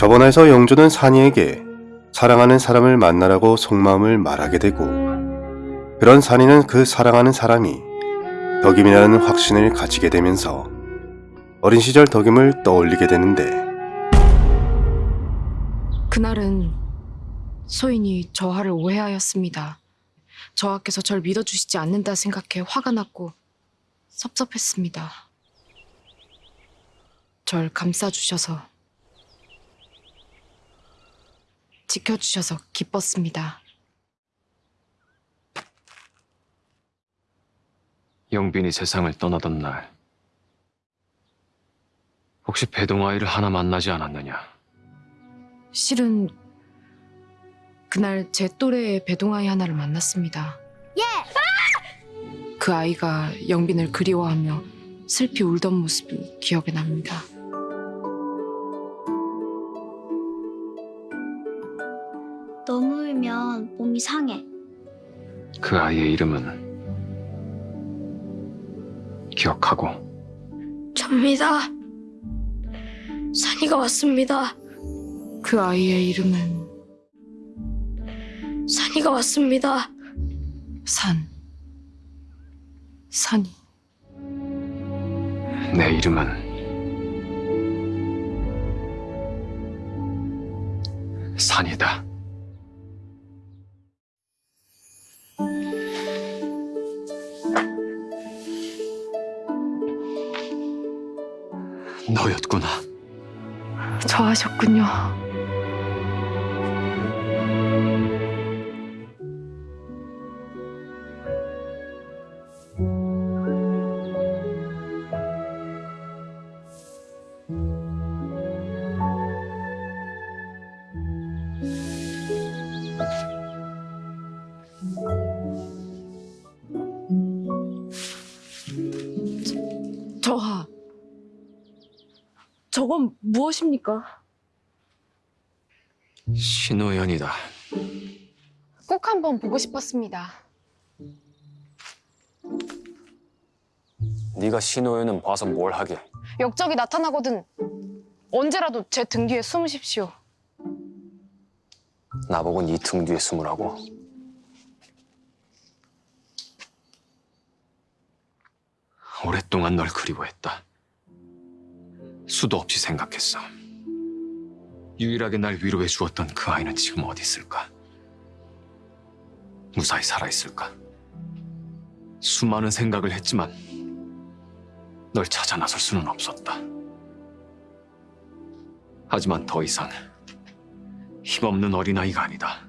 저번에서 영조는 산이에게 사랑하는 사람을 만나라고 속마음을 말하게 되고 그런 산이는 그 사랑하는 사람이 덕임이라는 확신을 가지게 되면서 어린 시절 덕임을 떠올리게 되는데 그날은 소인이 저하를 오해하였습니다. 저하께서 절 믿어주시지 않는다 생각해 화가 났고 섭섭했습니다. 절 감싸주셔서 지켜주셔서 기뻤습니다. 영빈이 세상을 떠나던 날 혹시 배동아이를 하나 만나지 않았느냐? 실은 그날 제 또래의 배동아이 하나를 만났습니다. 그 아이가 영빈을 그리워하며 슬피 울던 모습이 기억에 납니다. 너무 울면 몸이 상해. 그 아이의 이름은 기억하고 접니다. 산이가 왔습니다. 그 아이의 이름은 산이가 왔습니다. 산. 산이. 내 이름은 산이다. 저하셨군요. 저하. 저건 무엇입니까? 신우연이다. 꼭 한번 보고 싶었습니다. 네가 신우연은 봐서 뭘 하게? 역적이 나타나거든 언제라도 제 등 뒤에 숨으십시오. 나보고 네 등 뒤에 숨으라고? 오랫동안 널 그리워했다. 수도 없이 생각했어. 유일하게 날 위로해 주었던 그 아이는 지금 어디 있을까? 무사히 살아있을까? 수많은 생각을 했지만 널 찾아 나설 수는 없었다. 하지만 더 이상 힘없는 어린아이가 아니다.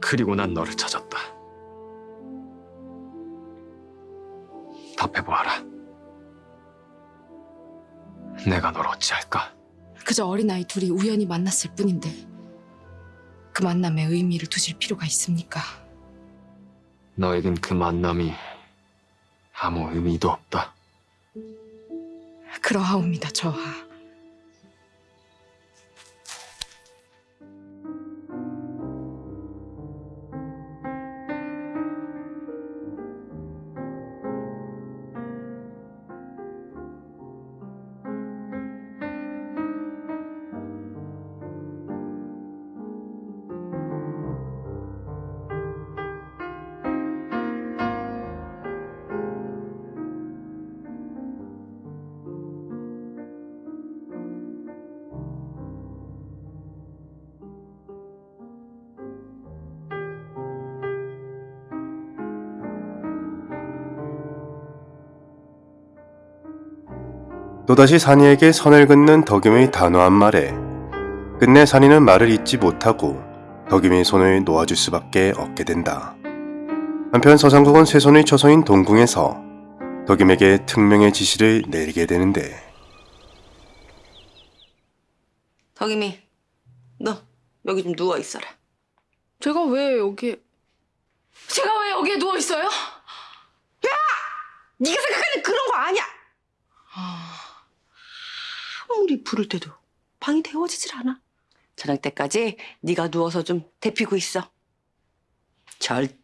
그리고 난 너를 찾았다. 답해보아라. 내가 널 어찌할까? 그저 어린아이 둘이 우연히 만났을 뿐인데 그 만남에 의미를 두실 필요가 있습니까? 너에겐 그 만남이 아무 의미도 없다. 그러하옵니다, 저하. 또다시 산이에게 선을 긋는 덕임의 단호한 말에 끝내 산이는 말을 잇지 못하고 덕임의 손을 놓아줄 수밖에 없게 된다. 한편 서장국은 세손의 처소인 동궁에서 덕임에게 특명의 지시를 내리게 되는데 덕임이 너 여기 좀 누워 있어라. 제가 왜 여기... 제가 왜 여기에 누워 있어요? 네가 생각하는 그런 거 아니야. 아 무리 부를 때도 방이 데워지질 않아. 저녁 때까지 네가 누워서 좀 데피고 있어. 절대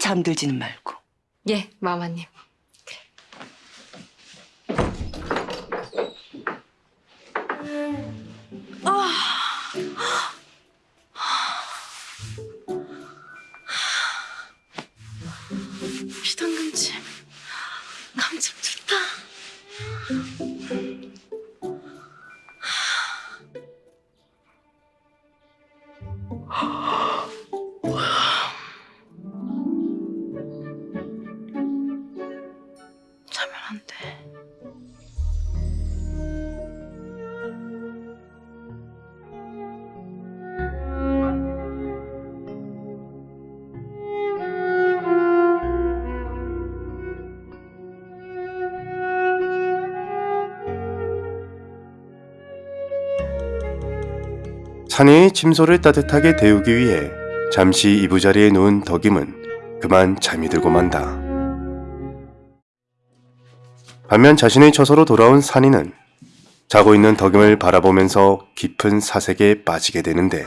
잠들지는 말고. 예, 마마님. 비 산이의 침소를 따뜻하게 데우기 위해 잠시 이부자리에 누운 덕임은 그만 잠이 들고 만다. 반면 자신의 처소로 돌아온 산이는 자고 있는 덕임을 바라보면서 깊은 사색에 빠지게 되는데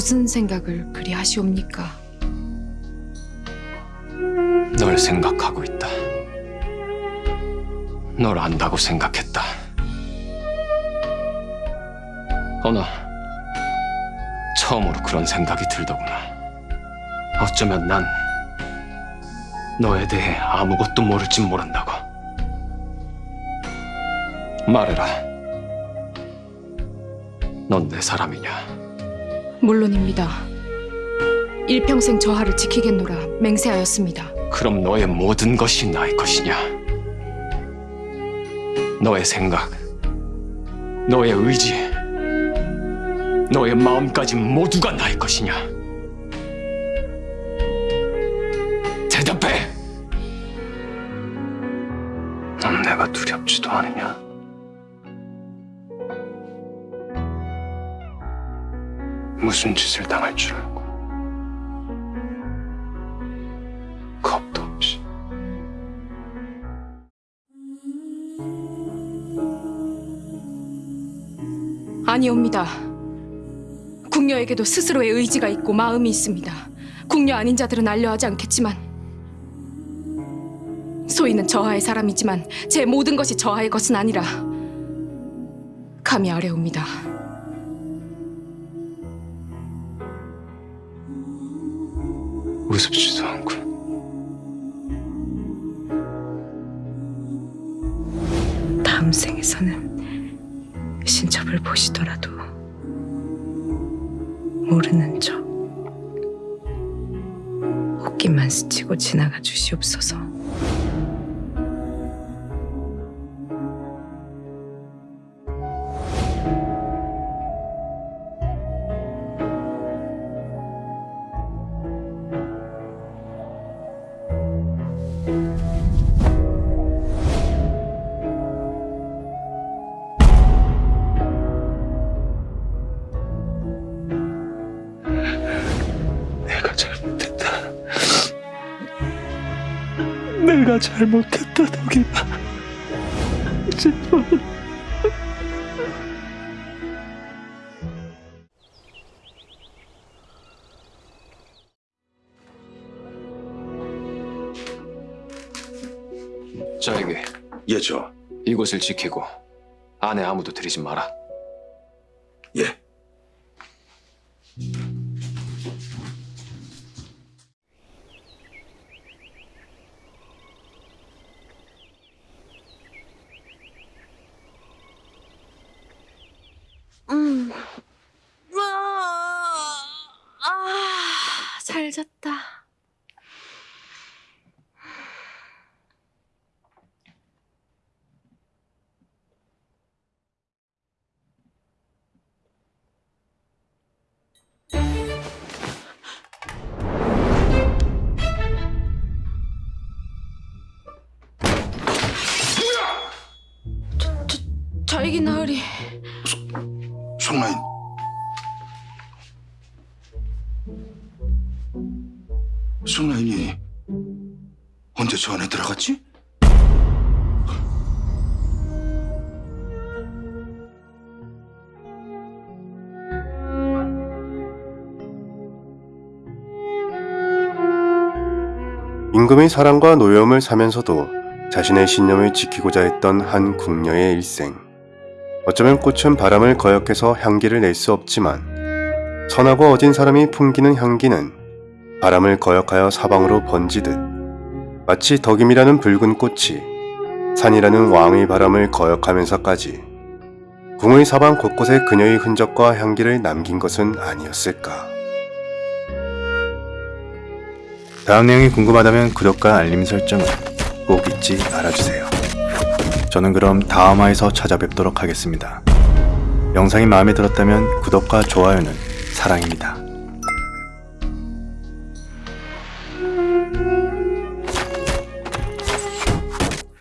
무슨 생각을 그리 하시옵니까? 널 생각하고 있다. 널 안다고 생각했다. 어나 처음으로 그런 생각이 들더구나. 어쩌면 난 너에 대해 아무것도 모를진 모른다고. 말해라. 넌 내 사람이냐? 물론입니다. 일평생 저하를 지키겠노라 맹세하였습니다. 그럼 너의 모든 것이 나의 것이냐? 너의 생각, 너의 의지, 너의 마음까지 모두가 나의 것이냐? 무슨 짓을 당할 줄 알고 겁도 없이 아니옵니다. 궁녀에게도 스스로의 의지가 있고 마음이 있습니다. 궁녀 아닌 자들은 알려하지 않겠지만 소희는 저하의 사람이지만 제 모든 것이 저하의 것은 아니라 감히 아뢰옵니다. 우습지도 않고 다음 생에서는 신첩을 보시더라도 모르는 척 옷깃만 스치고 지나가 주시옵소서. 내가 잘못했다. 내가 잘못했다 덕이나 제발. 저에게 예, 저. 이곳을 지키고 안에 아무도 들이지 마라 잤다. 언제 저 안에 들어갔지? 임금의 사랑과 노여움을 사면서도 자신의 신념을 지키고자 했던 한 궁녀의 일생. 어쩌면 꽃은 바람을 거역해서 향기를 낼 수 없지만 선하고 어진 사람이 풍기는 향기는 바람을 거역하여 사방으로 번지듯 마치 덕임이라는 붉은 꽃이 산이라는 왕의 바람을 거역하면서까지 궁의 사방 곳곳에 그녀의 흔적과 향기를 남긴 것은 아니었을까. 다음 내용이 궁금하다면 구독과 알림 설정을 꼭 잊지 말아주세요. 저는 그럼 다음화에서 찾아뵙도록 하겠습니다. 영상이 마음에 들었다면 구독과 좋아요는 사랑입니다.